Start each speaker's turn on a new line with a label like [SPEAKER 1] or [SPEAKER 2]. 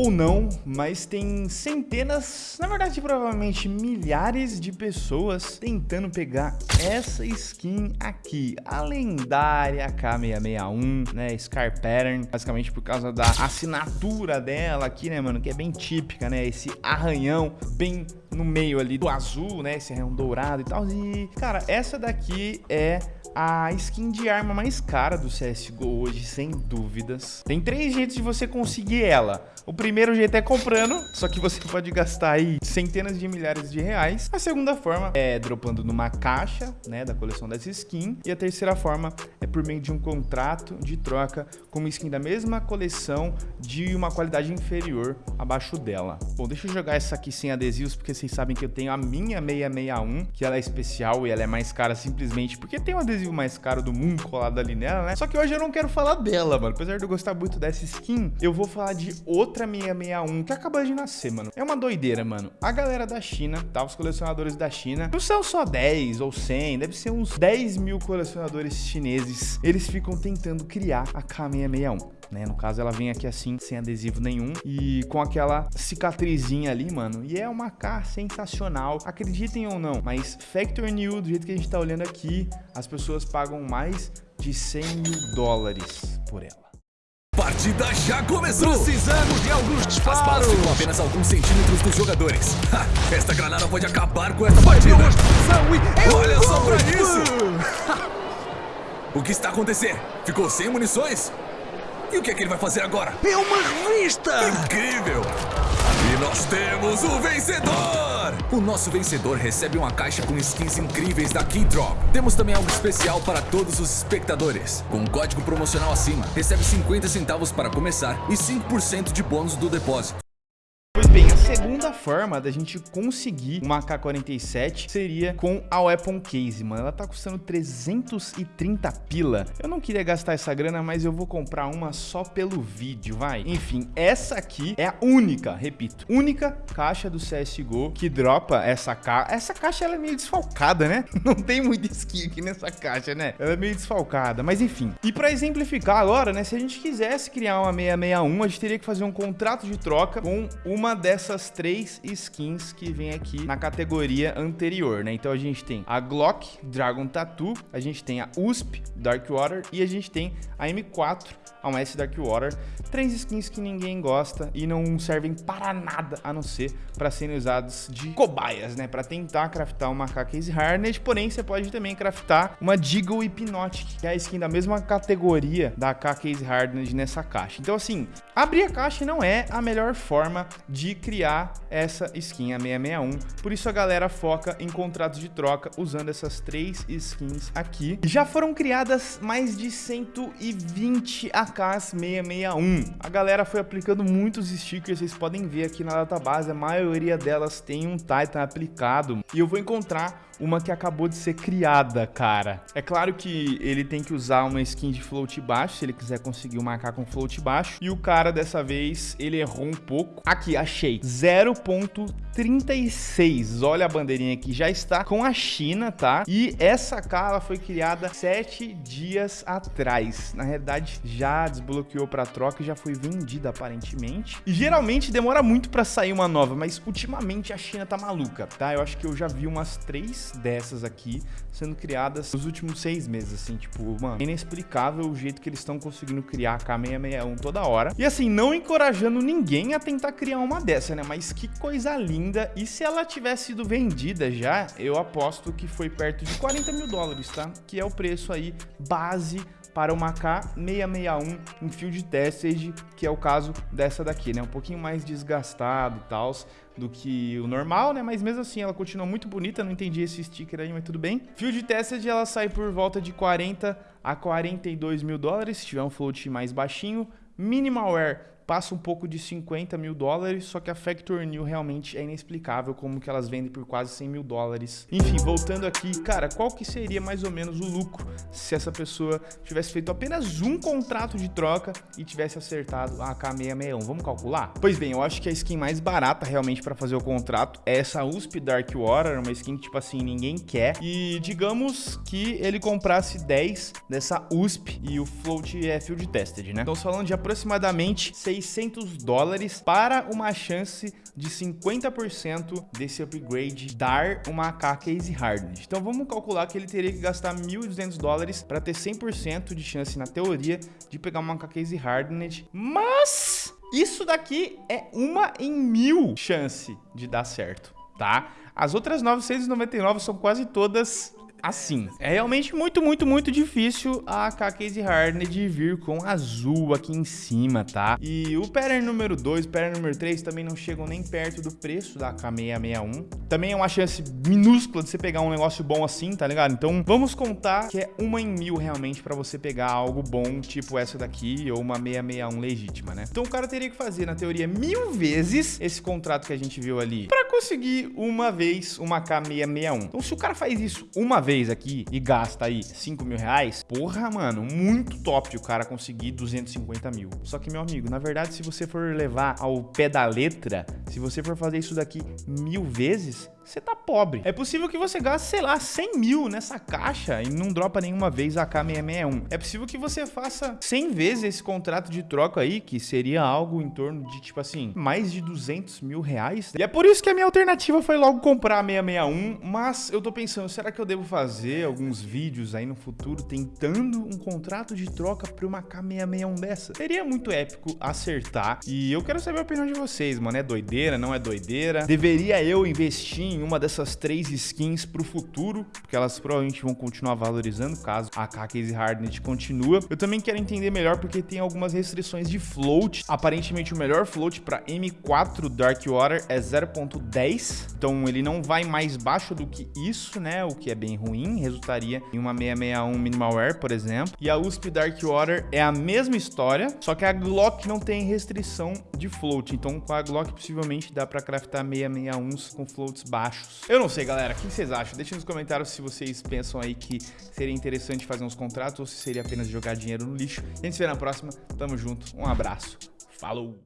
[SPEAKER 1] ou não, mas tem centenas, na verdade provavelmente milhares de pessoas tentando pegar essa skin aqui, a lendária K661, né, Scar Pattern, basicamente por causa da assinatura dela aqui, né, mano, que é bem típica, né, esse arranhão bem no meio ali do azul, né, esse arranhão dourado e tal, e, cara, essa daqui é a skin de arma mais cara do CSGO hoje, sem dúvidas. Tem três jeitos de você conseguir ela. O primeiro jeito é comprando, só que você pode gastar aí centenas de milhares de reais. A segunda forma é dropando numa caixa, né, da coleção dessa skin. E a terceira forma é por meio de um contrato de troca com uma skin da mesma coleção de uma qualidade inferior abaixo dela. Bom, deixa eu jogar essa aqui sem adesivos, porque vocês sabem que eu tenho a minha 661, que ela é especial e ela é mais cara simplesmente porque tem um adesivo mais caro do mundo colado ali nela, né? Só que hoje eu não quero falar dela, mano. Apesar de eu gostar muito dessa skin, eu vou falar de outra outra 661 que acabou de nascer, mano. É uma doideira, mano. A galera da China, tá? Os colecionadores da China, não são só 10 ou 100, deve ser uns 10 mil colecionadores chineses. Eles ficam tentando criar a K661. Né? No caso, ela vem aqui assim, sem adesivo nenhum e com aquela cicatrizinha ali, mano. E é uma K sensacional, acreditem ou não. Mas Factor New, do jeito que a gente tá olhando aqui, as pessoas pagam mais de 100 mil dólares por ela
[SPEAKER 2] partida já começou!
[SPEAKER 3] Precisamos de alguns disparos! As balas
[SPEAKER 2] ficam apenas alguns centímetros dos jogadores. Ha, esta granada pode acabar com esta partida! E... Olha só pra isso! o que está acontecendo? Ficou sem munições? E o que é que ele vai fazer agora?
[SPEAKER 3] É uma revista!
[SPEAKER 2] Incrível! E nós temos o vencedor! O nosso vencedor recebe uma caixa com skins incríveis da Keydrop. Temos também algo especial para todos os espectadores. Com um código promocional acima, recebe 50 centavos para começar e 5% de bônus do depósito.
[SPEAKER 1] Segunda forma da gente conseguir uma AK-47 seria com a Weapon Case, mano. Ela tá custando 330 pila. Eu não queria gastar essa grana, mas eu vou comprar uma só pelo vídeo, vai. Enfim, essa aqui é a única, repito, única caixa do CSGO que dropa essa caixa. Essa caixa, ela é meio desfalcada, né? Não tem muita skin aqui nessa caixa, né? Ela é meio desfalcada, mas enfim. E pra exemplificar agora, né, se a gente quisesse criar uma 661, a gente teria que fazer um contrato de troca com uma uma três skins que vem aqui na categoria anterior, né? Então a gente tem a Glock Dragon Tattoo, a gente tem a USP Dark Water e a gente tem a M4 a um S Dark Water. Três skins que ninguém gosta e não servem para nada a não ser para serem usados de cobaias, né? Para tentar craftar uma K-Case Harness, porém você pode também craftar uma Deagle Hypnotic, que é a skin da mesma categoria da K-Case Harness nessa caixa. Então assim, abrir a caixa não é a melhor forma de criar essa skin, a 661. Por isso a galera foca em contratos de troca usando essas três skins aqui. Já foram criadas mais de 120 AKs 661. A galera foi aplicando muitos stickers, vocês podem ver aqui na database, a maioria delas tem um Titan aplicado. E eu vou encontrar uma que acabou de ser criada, cara. É claro que ele tem que usar uma skin de float baixo, se ele quiser conseguir uma AK com float baixo. E o cara, dessa vez, ele errou um pouco. Aqui, achei. 0.36. Olha a bandeirinha aqui, já está com a China, tá? E essa ela foi criada sete dias atrás. Na realidade, já desbloqueou para troca e já foi vendida, aparentemente. E geralmente demora muito para sair uma nova, mas ultimamente a China tá maluca, tá? Eu acho que eu já vi umas dessas aqui sendo criadas nos últimos seis meses, assim, tipo, mano, é inexplicável o jeito que eles estão conseguindo criar a K661 toda hora. E assim, não encorajando ninguém a tentar criar uma dessa, né? Mas que coisa linda. E se ela tivesse sido vendida já, eu aposto que foi perto de 40 mil dólares, tá? Que é o preço aí base para uma K661 em Field Tested, que é o caso dessa daqui, né? Um pouquinho mais desgastado e tal do que o normal, né? Mas mesmo assim ela continua muito bonita, não entendi esse sticker aí, mas tudo bem. Field Tested ela sai por volta de 40 a 42 mil dólares, se tiver um float mais baixinho. Minimal passa um pouco de 50 mil dólares, só que a Factor New realmente é inexplicável como que elas vendem por quase 100 mil dólares. Enfim, voltando aqui, cara, qual que seria mais ou menos o lucro se essa pessoa tivesse feito apenas um contrato de troca e tivesse acertado a AK661? Vamos calcular? Pois bem, eu acho que a skin mais barata realmente para fazer o contrato é essa USP Dark Water, uma skin que, tipo assim, ninguém quer. E digamos que ele comprasse 10 dessa USP e o float é field tested, né? Então, falando de aproximadamente 6 600 dólares para uma chance de 50% desse upgrade dar uma AK Case Hardened. Então vamos calcular que ele teria que gastar 1.200 dólares para ter 100% de chance na teoria de pegar uma AK Case Hardened, mas isso daqui é uma em mil chance de dar certo, tá? As outras 999 são quase todas assim. É realmente muito, muito, muito difícil a AK Case Hardened vir com azul aqui em cima, tá? E o pattern número 2, pattern número 3 também não chegam nem perto do preço da AK661. Também é uma chance minúscula de você pegar um negócio bom assim, tá ligado? Então vamos contar que é uma em mil realmente pra você pegar algo bom, tipo essa daqui, ou uma 661 legítima, né? Então o cara teria que fazer, na teoria, mil vezes esse contrato que a gente viu ali pra conseguir uma vez uma K661. Então se o cara faz isso uma vez, vez aqui e gasta aí 5 mil reais, porra, mano, muito top o cara conseguir 250 mil. Só que, meu amigo, na verdade, se você for levar ao pé da letra, se você for fazer isso daqui mil vezes, você tá pobre. É possível que você gaste, sei lá, 100 mil nessa caixa e não dropa nenhuma vez a K661. É possível que você faça 100 vezes esse contrato de troca aí, que seria algo em torno de, tipo assim, mais de 200 mil reais. E é por isso que a minha alternativa foi logo comprar a 661, mas eu tô pensando, será que eu devo fazer alguns vídeos aí no futuro tentando um contrato de troca pra uma K661 dessa? Seria muito épico acertar e eu quero saber a opinião de vocês, mano. É doideira, não é doideira? Deveria eu investir em uma dessas três skins pro futuro, porque elas provavelmente vão continuar valorizando caso a AK Case Hardened continua. Eu também quero entender melhor porque tem algumas restrições de float. Aparentemente o melhor float para M4 Dark Water é 0.10, então ele não vai mais baixo do que isso, né? O que é bem ruim, resultaria em uma 661 Minimal Air, por exemplo. E a USP Dark Water é a mesma história, só que a Glock não tem restrição de float, então com a Glock possivelmente dá para craftar 661s com floats baixos baixos. Eu não sei, galera. O que vocês acham? Deixem nos comentários se vocês pensam aí que seria interessante fazer uns contratos ou se seria apenas jogar dinheiro no lixo. A gente se vê na próxima. Tamo junto. Um abraço. Falou!